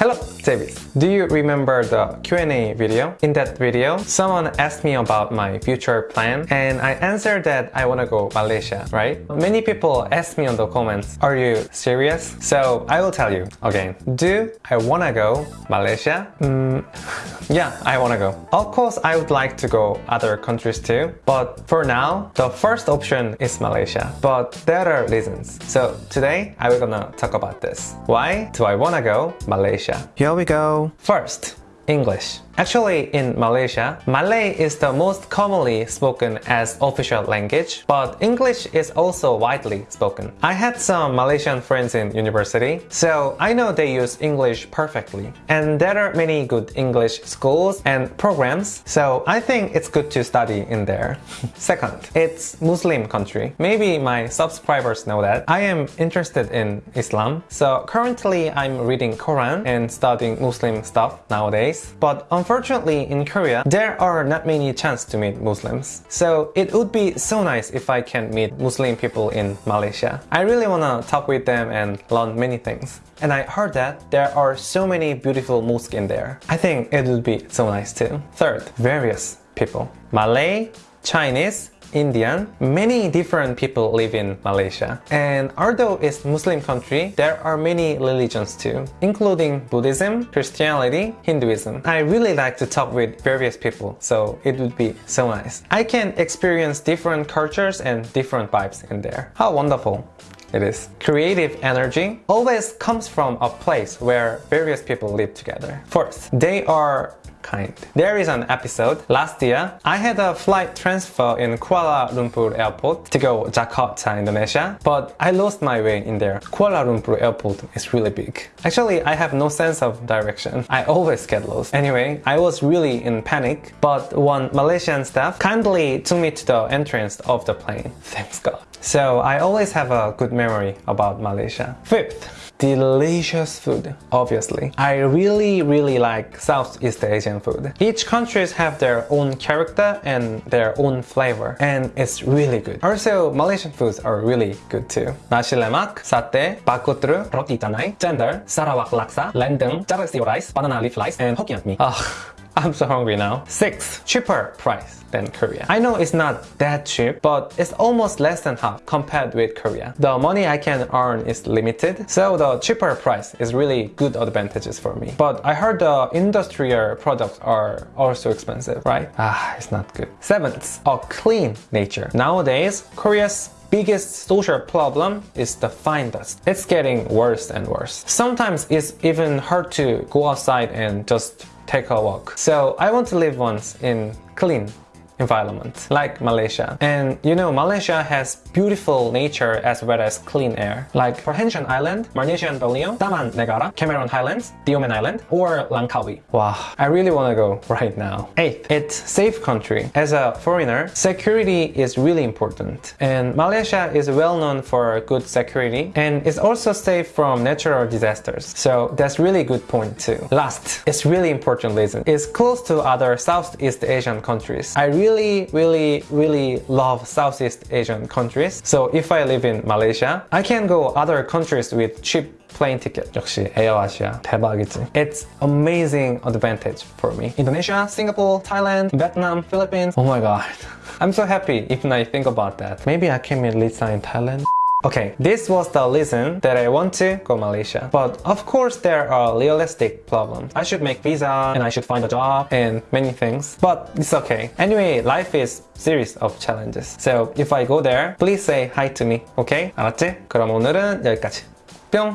Hello, David. Do you remember the Q&A video? In that video, someone asked me about my future plan and I answered that I want to go Malaysia, right? Many people asked me on the comments, are you serious? So I will tell you again. Do I want to go Malaysia? Mm, yeah, I want to go. Of course, I would like to go other countries too, but for now, the first option is Malaysia. But there are reasons. So today, I will gonna talk about this. Why do I want to go Malaysia? Here we go. First, English. Actually, in Malaysia, Malay is the most commonly spoken as official language, but English is also widely spoken. I had some Malaysian friends in university, so I know they use English perfectly. And there are many good English schools and programs, so I think it's good to study in there. Second, it's Muslim country. Maybe my subscribers know that. I am interested in Islam, so currently I'm reading Quran and studying Muslim stuff nowadays, but unfortunately Unfortunately, in Korea, there are not many chance to meet Muslims. So it would be so nice if I can meet Muslim people in Malaysia. I really wanna talk with them and learn many things. And I heard that there are so many beautiful mosques in there. I think it would be so nice too. Third, various people. Malay, Chinese, Indian, many different people live in Malaysia. And although it's a Muslim country, there are many religions too, including Buddhism, Christianity, Hinduism. I really like to talk with various people, so it would be so nice. I can experience different cultures and different vibes in there. How wonderful it is. Creative energy always comes from a place where various people live together. Fourth, they are kind. There is an episode. Last year, I had a flight transfer in Kuala Lumpur airport to go Jakarta, Indonesia, but I lost my way in there. Kuala Lumpur airport is really big. Actually, I have no sense of direction. I always get lost. Anyway, I was really in panic, but one Malaysian staff kindly took me to the entrance of the plane. Thanks God. So I always have a good memory about Malaysia. Fifth, delicious food, obviously. I really, really like Southeast Asian food. Each countries have their own character and their own flavor, and it's really good. Also, Malaysian foods are really good too. Nasi lemak, satay, bak kut teh, roti canai, cendol, Sarawak laksa, rendang, char rice, banana leaf rice, and Hokkien mee. Oh, I'm so hungry now. 6. Cheaper price than Korea. I know it's not that cheap, but it's almost less than half compared with Korea. The money I can earn is limited, so the cheaper price is really good advantages for me. But I heard the industrial products are also expensive, right? Ah, it's not good. Seventh, a clean nature. Nowadays, Korea's biggest social problem is the fine dust. It's getting worse and worse. Sometimes it's even hard to go outside and just take a walk. So I want to live once in clean environment like Malaysia. And you know, Malaysia has beautiful nature as well as clean air. Like Perhentian Island, Malaysian Borneo, Taman Negara, Cameron Highlands, Tioman Island, or Langkawi. Wow, I really want to go right now. Eighth, it's safe country. As a foreigner, security is really important. And Malaysia is well known for good security and is also safe from natural disasters. So that's really good point too. Last, it's really important reason. It's close to other Southeast Asian countries. I really really, really, really love Southeast Asian countries. So if I live in Malaysia, I can go other countries with cheap plane ticket. 역시 에어아시아 대박이지. It's amazing advantage for me. Indonesia, Singapore, Thailand, Vietnam, Philippines. Oh my god. I'm so happy even I think about that. Maybe I can meet Lisa in Thailand. Okay, this was the reason that I want to go Malaysia. But of course there are realistic problems. I should make visa and I should find a job and many things. But it's okay. Anyway, life is series of challenges. So if I go there, please say hi to me. Okay? 알았지? 그럼 오늘은 여기까지. 뿅!